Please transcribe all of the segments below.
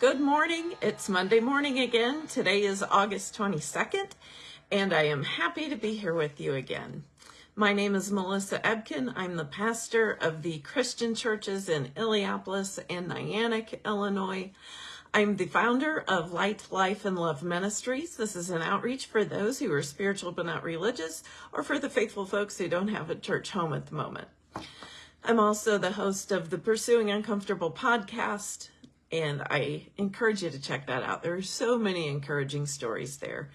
Good morning. It's Monday morning again. Today is August 22nd, and I am happy to be here with you again. My name is Melissa Ebken. I'm the pastor of the Christian churches in Illiopolis and Niantic, Illinois. I'm the founder of Light, Life, and Love Ministries. This is an outreach for those who are spiritual but not religious, or for the faithful folks who don't have a church home at the moment. I'm also the host of the Pursuing Uncomfortable podcast, and I encourage you to check that out. There are so many encouraging stories there.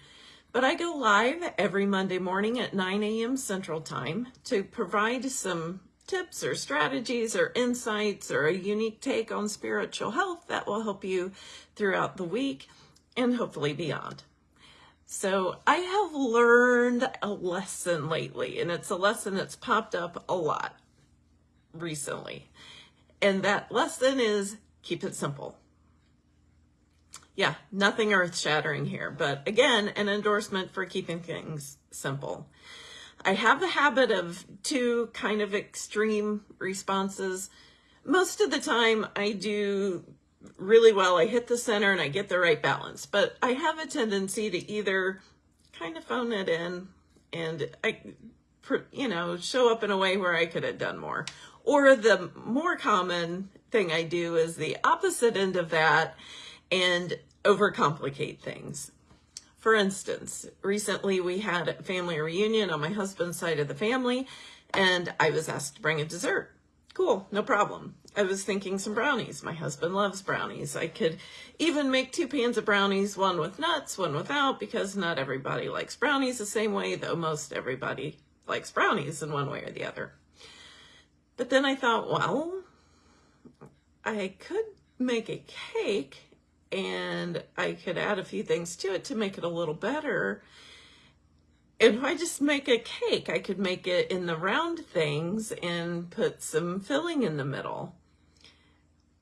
But I go live every Monday morning at 9 a.m. Central Time to provide some tips or strategies or insights or a unique take on spiritual health that will help you throughout the week and hopefully beyond. So I have learned a lesson lately, and it's a lesson that's popped up a lot recently. And that lesson is keep it simple. Yeah, nothing earth shattering here, but again, an endorsement for keeping things simple. I have a habit of two kind of extreme responses. Most of the time I do really well. I hit the center and I get the right balance, but I have a tendency to either kind of phone it in and I, you know, show up in a way where I could have done more. Or the more common thing I do is the opposite end of that and overcomplicate things. For instance, recently we had a family reunion on my husband's side of the family, and I was asked to bring a dessert. Cool, no problem. I was thinking some brownies. My husband loves brownies. I could even make two pans of brownies, one with nuts, one without, because not everybody likes brownies the same way, though most everybody likes brownies in one way or the other. But then I thought, well, I could make a cake and I could add a few things to it to make it a little better. And if I just make a cake, I could make it in the round things and put some filling in the middle.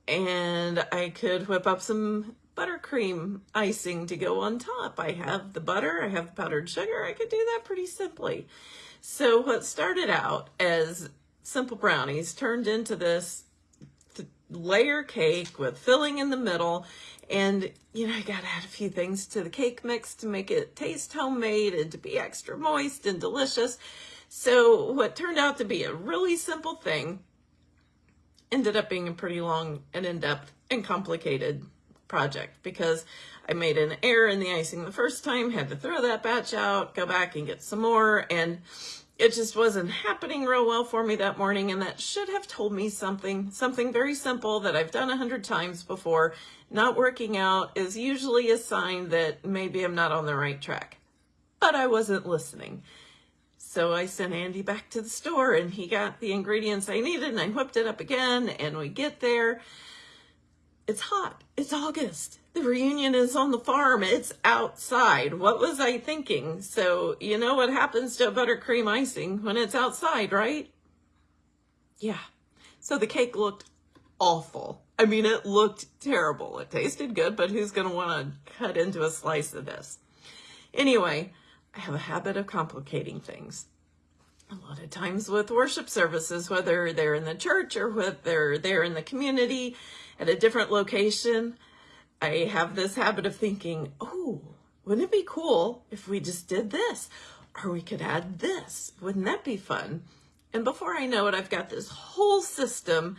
And I could whip up some buttercream icing to go on top. I have the butter, I have powdered sugar. I could do that pretty simply. So what started out as simple brownies turned into this layer cake with filling in the middle and, you know, I got to add a few things to the cake mix to make it taste homemade and to be extra moist and delicious. So what turned out to be a really simple thing ended up being a pretty long and in-depth and complicated project because I made an error in the icing the first time, had to throw that batch out, go back and get some more. And it just wasn't happening real well for me that morning. And that should have told me something, something very simple that I've done a hundred times before. Not working out is usually a sign that maybe I'm not on the right track, but I wasn't listening. So I sent Andy back to the store and he got the ingredients I needed and I whipped it up again and we get there. It's hot. It's August. The reunion is on the farm. It's outside. What was I thinking? So you know what happens to a buttercream icing when it's outside, right? Yeah. So the cake looked awful. I mean, it looked terrible. It tasted good, but who's going to want to cut into a slice of this? Anyway, I have a habit of complicating things. A lot of times with worship services, whether they're in the church or whether they're in the community at a different location, I have this habit of thinking, oh, wouldn't it be cool if we just did this? Or we could add this. Wouldn't that be fun? And before I know it, I've got this whole system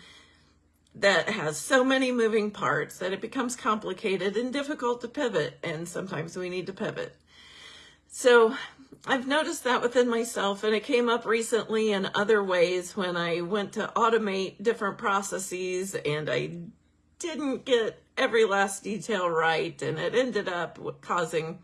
that has so many moving parts that it becomes complicated and difficult to pivot. And sometimes we need to pivot. So I've noticed that within myself and it came up recently in other ways when I went to automate different processes and I didn't get every last detail right and it ended up causing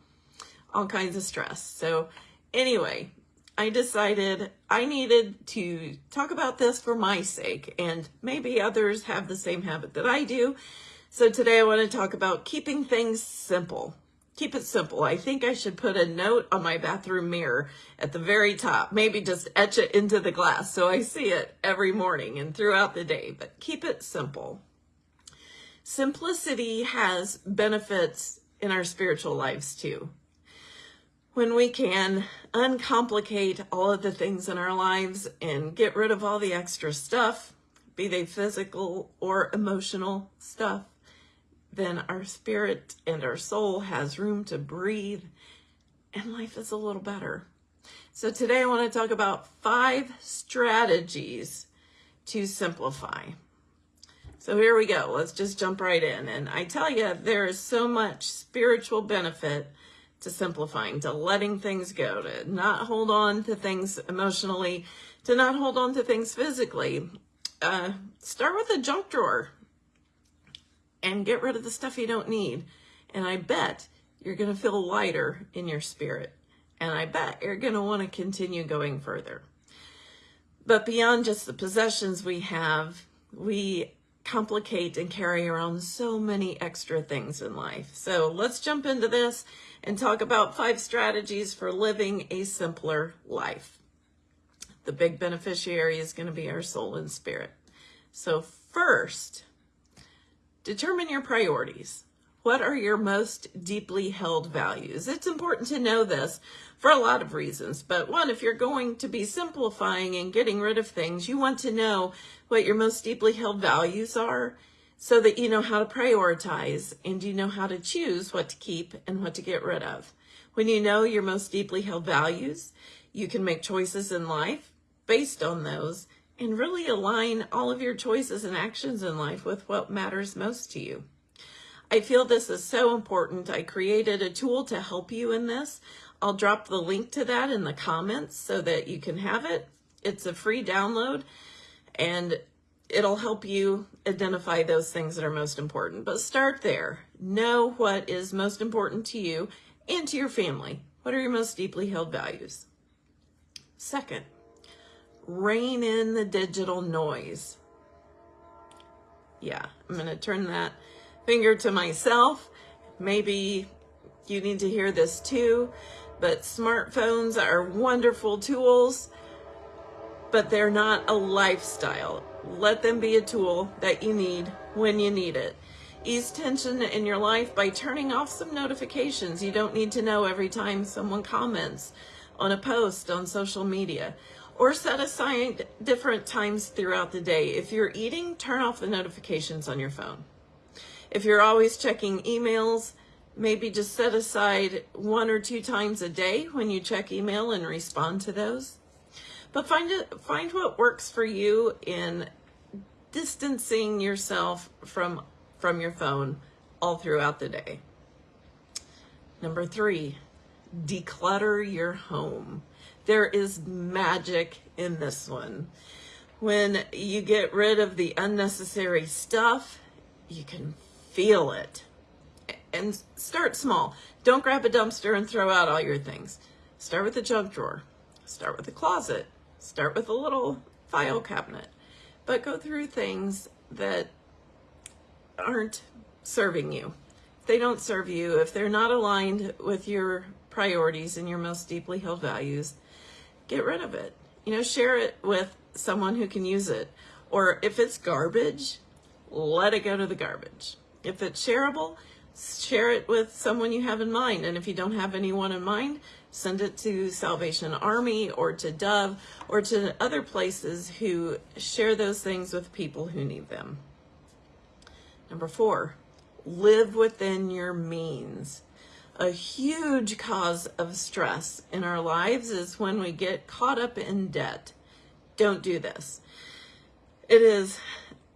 all kinds of stress. So anyway, I decided I needed to talk about this for my sake, and maybe others have the same habit that I do. So today I want to talk about keeping things simple. Keep it simple. I think I should put a note on my bathroom mirror at the very top, maybe just etch it into the glass so I see it every morning and throughout the day, but keep it simple. Simplicity has benefits in our spiritual lives too when we can uncomplicate all of the things in our lives and get rid of all the extra stuff, be they physical or emotional stuff, then our spirit and our soul has room to breathe and life is a little better. So today I want to talk about five strategies to simplify. So here we go. Let's just jump right in. And I tell you, there is so much spiritual benefit to simplifying, to letting things go, to not hold on to things emotionally, to not hold on to things physically. Uh, start with a junk drawer and get rid of the stuff you don't need. And I bet you're going to feel lighter in your spirit. And I bet you're going to want to continue going further. But beyond just the possessions we have, we complicate and carry around so many extra things in life. So let's jump into this and talk about five strategies for living a simpler life. The big beneficiary is going to be our soul and spirit. So first, determine your priorities. What are your most deeply held values? It's important to know this for a lot of reasons. But one, if you're going to be simplifying and getting rid of things, you want to know what your most deeply held values are so that you know how to prioritize and you know how to choose what to keep and what to get rid of. When you know your most deeply held values, you can make choices in life based on those and really align all of your choices and actions in life with what matters most to you. I feel this is so important. I created a tool to help you in this. I'll drop the link to that in the comments so that you can have it. It's a free download and it'll help you identify those things that are most important. But start there. Know what is most important to you and to your family. What are your most deeply held values? Second, rein in the digital noise. Yeah, I'm going to turn that finger to myself. Maybe you need to hear this too, but smartphones are wonderful tools, but they're not a lifestyle. Let them be a tool that you need when you need it. Ease tension in your life by turning off some notifications. You don't need to know every time someone comments on a post on social media or set aside different times throughout the day. If you're eating, turn off the notifications on your phone. If you're always checking emails, maybe just set aside one or two times a day when you check email and respond to those. But find it, find what works for you in distancing yourself from from your phone all throughout the day. Number three, declutter your home. There is magic in this one. When you get rid of the unnecessary stuff, you can feel it. And start small. Don't grab a dumpster and throw out all your things. Start with the junk drawer. Start with the closet. Start with a little file cabinet. But go through things that aren't serving you. If they don't serve you, if they're not aligned with your priorities and your most deeply held values, get rid of it. You know, share it with someone who can use it. Or if it's garbage, let it go to the garbage. If it's shareable, share it with someone you have in mind. And if you don't have anyone in mind, send it to Salvation Army or to Dove or to other places who share those things with people who need them. Number four, live within your means. A huge cause of stress in our lives is when we get caught up in debt. Don't do this. It is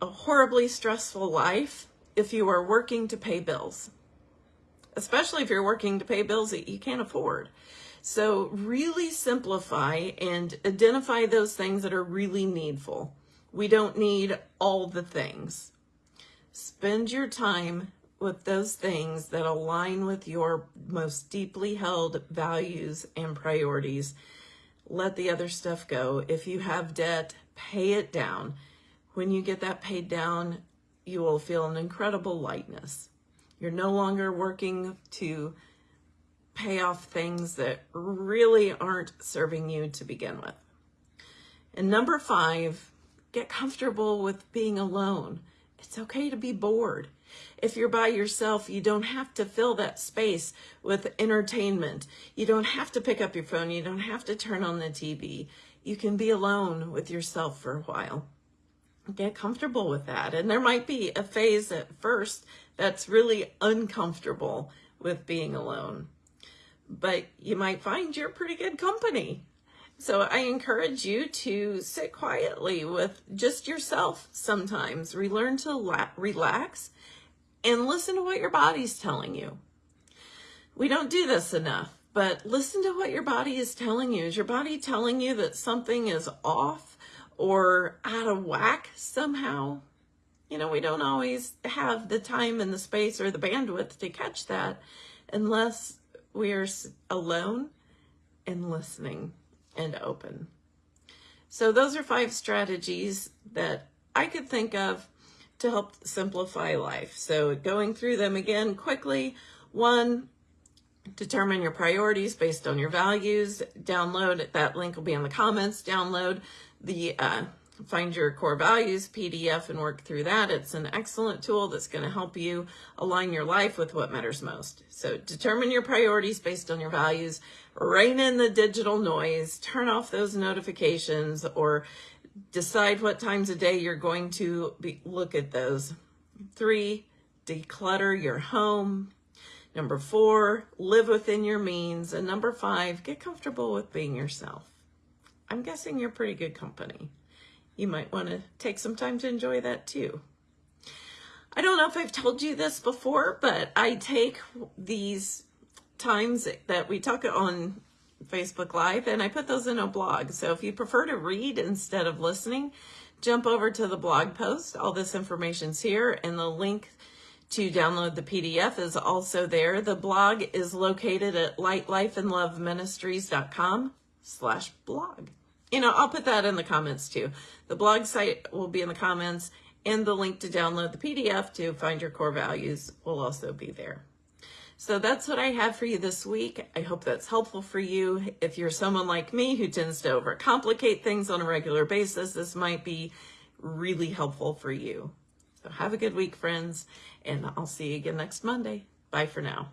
a horribly stressful life if you are working to pay bills, especially if you're working to pay bills that you can't afford. So really simplify and identify those things that are really needful. We don't need all the things. Spend your time with those things that align with your most deeply held values and priorities. Let the other stuff go. If you have debt, pay it down. When you get that paid down, you will feel an incredible lightness. You're no longer working to pay off things that really aren't serving you to begin with. And number five, get comfortable with being alone. It's okay to be bored. If you're by yourself, you don't have to fill that space with entertainment. You don't have to pick up your phone. You don't have to turn on the TV. You can be alone with yourself for a while. get comfortable with that. And there might be a phase at first that's really uncomfortable with being alone, but you might find you're pretty good company. So I encourage you to sit quietly with just yourself sometimes. Relearn to la- relax and listen to what your body's telling you. We don't do this enough, but listen to what your body is telling you. Is your body telling you that something is off or out of whack somehow? You know, we don't always have the time and the space or the bandwidth to catch that unless we are alone and listening and open. So those are five strategies that I could think of to help simplify life. So going through them again quickly. One, determine your priorities based on your values. Download, that link will be in the comments. Download the uh, Find Your Core Values PDF and work through that. It's an excellent tool that's going to help you align your life with what matters most. So determine your priorities based on your values, rein in the digital noise, turn off those notifications, or decide what times a day you're going to be, look at those. Three, declutter your home. Number four, live within your means. And number five, get comfortable with being yourself. I'm guessing you're pretty good company you might want to take some time to enjoy that too. I don't know if I've told you this before, but I take these times that we talk on Facebook Live and I put those in a blog. So if you prefer to read instead of listening, jump over to the blog post. All this information's here and the link to download the PDF is also there. The blog is located at lightlifeandloveministries.com slash blog you know, I'll put that in the comments too. The blog site will be in the comments and the link to download the PDF to find your core values will also be there. So that's what I have for you this week. I hope that's helpful for you. If you're someone like me who tends to overcomplicate things on a regular basis, this might be really helpful for you. So have a good week, friends, and I'll see you again next Monday. Bye for now.